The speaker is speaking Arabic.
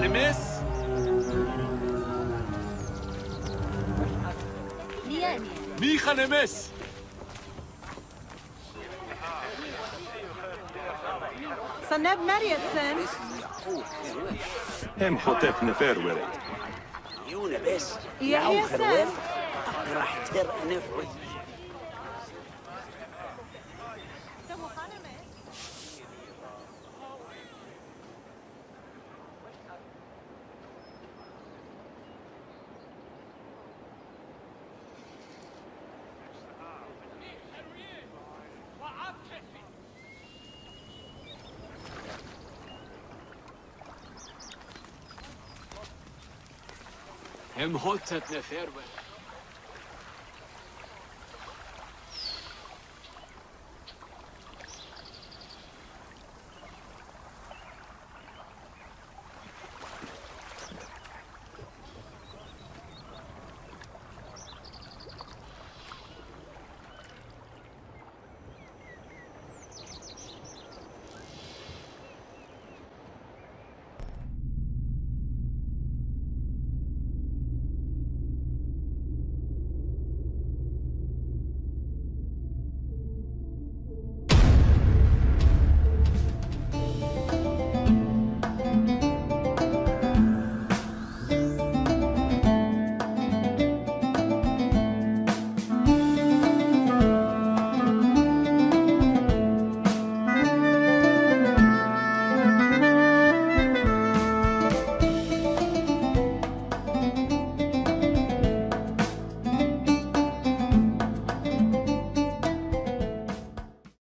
على ميخا مس. صناب مريتسن هم حطيت نفير ورد يونا بس يا حسن راح تر نفوي Imhotep Neferwet.